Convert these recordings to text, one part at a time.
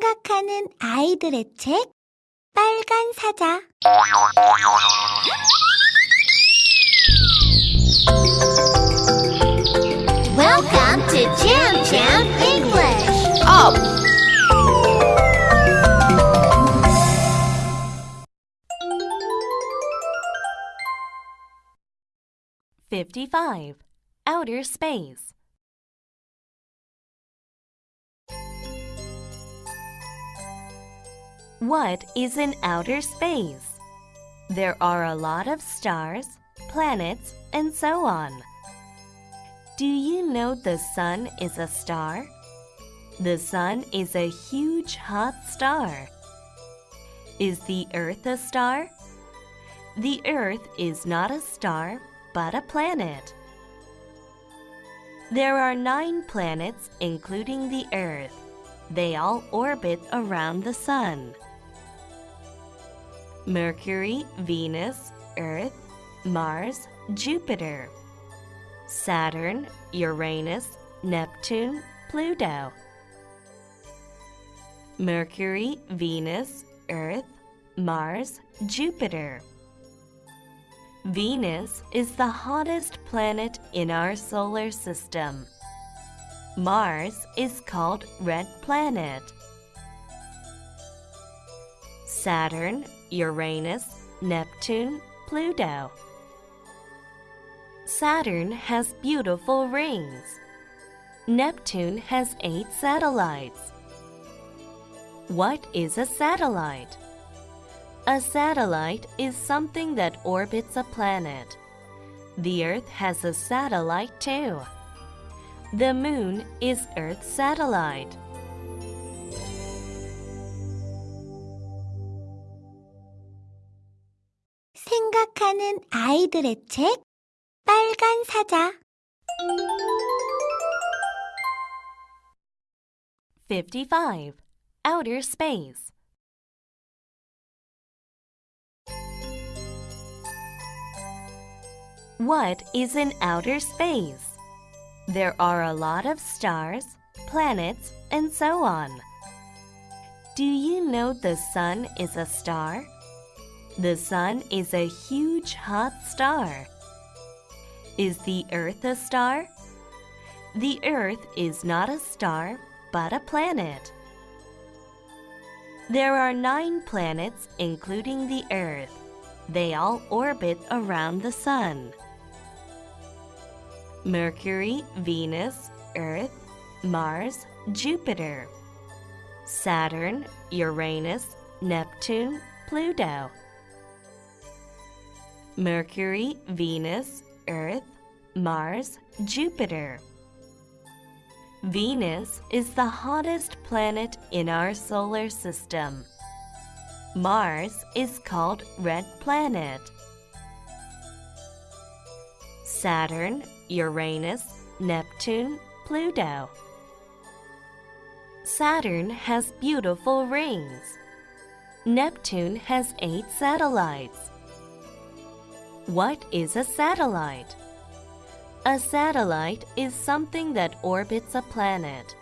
생각하는 아이들의 책 빨간 사자 Welcome to Jam Jam English. Up! Fifty-five. Outer space. What is in outer space? There are a lot of stars, planets, and so on. Do you know the sun is a star? The sun is a huge hot star. Is the earth a star? The earth is not a star, but a planet. There are nine planets, including the earth. They all orbit around the sun. Mercury, Venus, Earth, Mars, Jupiter. Saturn, Uranus, Neptune, Pluto. Mercury, Venus, Earth, Mars, Jupiter. Venus is the hottest planet in our solar system. Mars is called Red Planet. Saturn, Uranus, Neptune, Pluto. Saturn has beautiful rings. Neptune has eight satellites. What is a satellite? A satellite is something that orbits a planet. The Earth has a satellite too. The Moon is Earth's satellite. 생각하는 아이들의 책 빨간 사자 Fifty-five. Outer space. What is in outer space? There are a lot of stars, planets, and so on. Do you know the sun is a star? The sun is a huge hot star. Is the earth a star? The earth is not a star, but a planet. There are nine planets, including the earth. They all orbit around the sun. Mercury, Venus, Earth, Mars, Jupiter. Saturn, Uranus, Neptune, Pluto. Mercury, Venus, Earth, Mars, Jupiter. Venus is the hottest planet in our solar system. Mars is called Red Planet. Saturn, Uranus, Neptune, Pluto. Saturn has beautiful rings. Neptune has eight satellites. What is a satellite? A satellite is something that orbits a planet.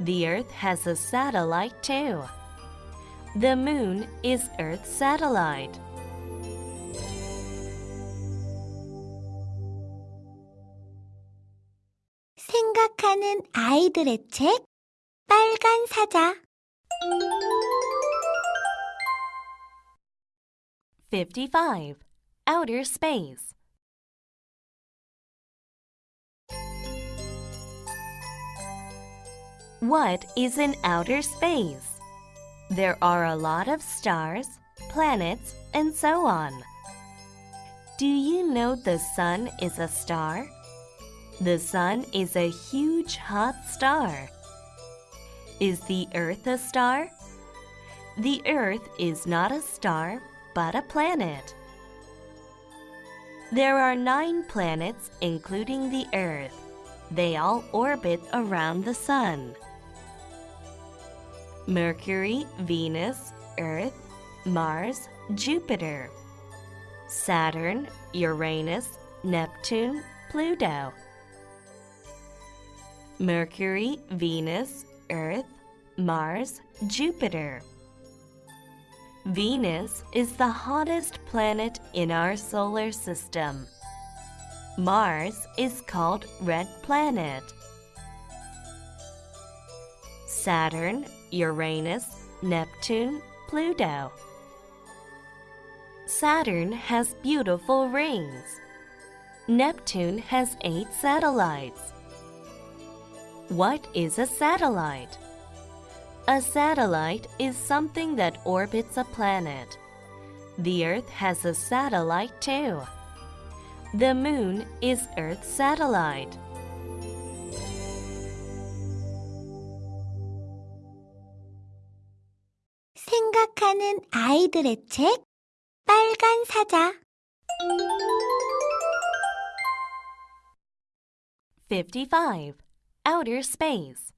The Earth has a satellite too. The Moon is Earth's satellite. 생각하는 아이들의 책 빨간 사자 Fifty-five. Outer space. What is in outer space? There are a lot of stars, planets, and so on. Do you know the sun is a star? The sun is a huge hot star. Is the earth a star? The earth is not a star, but a planet. There are nine planets, including the earth. They all orbit around the sun. Mercury, Venus, Earth, Mars, Jupiter. Saturn, Uranus, Neptune, Pluto. Mercury, Venus, Earth, Mars, Jupiter. Venus is the hottest planet in our solar system. Mars is called red planet. Saturn, Uranus, Neptune, Pluto. Saturn has beautiful rings. Neptune has eight satellites. What is a satellite? A satellite is something that orbits a planet. The Earth has a satellite too. The Moon is Earth's satellite. 생각하는 아이들의 책 빨간 사자 55. Outer space.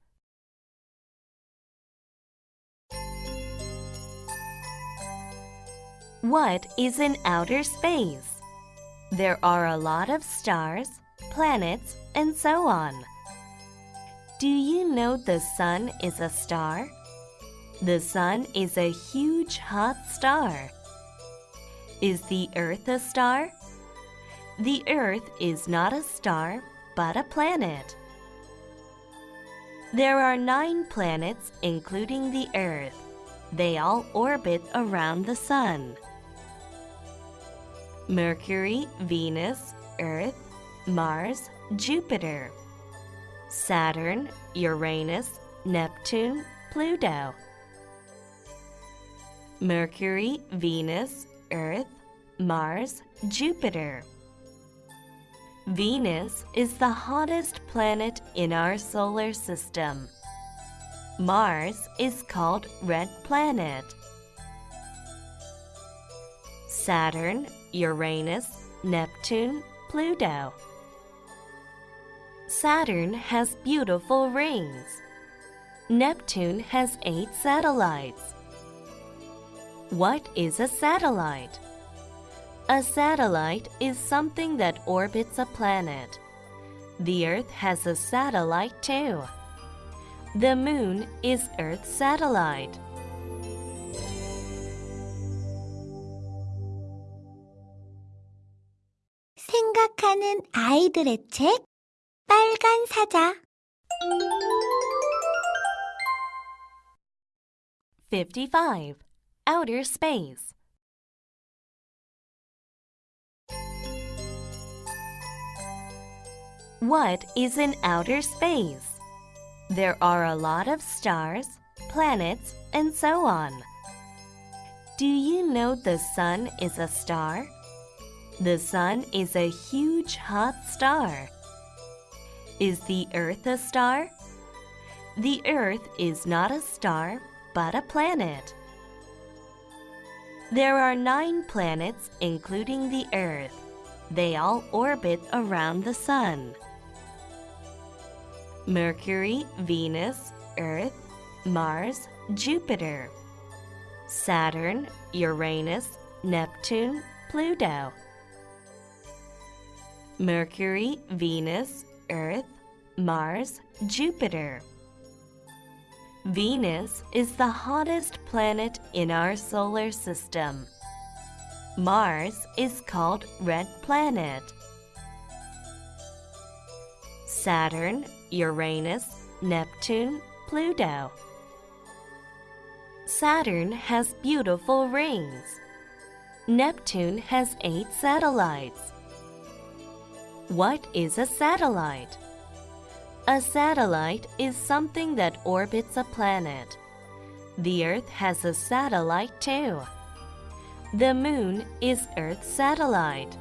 What is in outer space? There are a lot of stars, planets, and so on. Do you know the sun is a star? The sun is a huge hot star. Is the earth a star? The earth is not a star, but a planet. There are nine planets, including the Earth. They all orbit around the Sun. Mercury, Venus, Earth, Mars, Jupiter. Saturn, Uranus, Neptune, Pluto. Mercury, Venus, Earth, Mars, Jupiter. Venus is the hottest planet in our solar system. Mars is called red planet. Saturn, Uranus, Neptune, Pluto. Saturn has beautiful rings. Neptune has eight satellites. What is a satellite? A satellite is something that orbits a planet. The Earth has a satellite too. The Moon is Earth's satellite. 생각하는 아이들의 책 빨간 사자 55. Outer space. What is in outer space? There are a lot of stars, planets, and so on. Do you know the sun is a star? The sun is a huge hot star. Is the earth a star? The earth is not a star, but a planet. There are nine planets, including the earth. They all orbit around the sun. Mercury, Venus, Earth, Mars, Jupiter. Saturn, Uranus, Neptune, Pluto. Mercury, Venus, Earth, Mars, Jupiter. Venus is the hottest planet in our solar system. Mars is called red planet. Saturn, Uranus, Neptune, Pluto. Saturn has beautiful rings. Neptune has eight satellites. What is a satellite? A satellite is something that orbits a planet. The Earth has a satellite too. The Moon is Earth's satellite.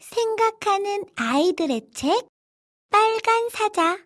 생각하는 아이들의 책 빨간 사자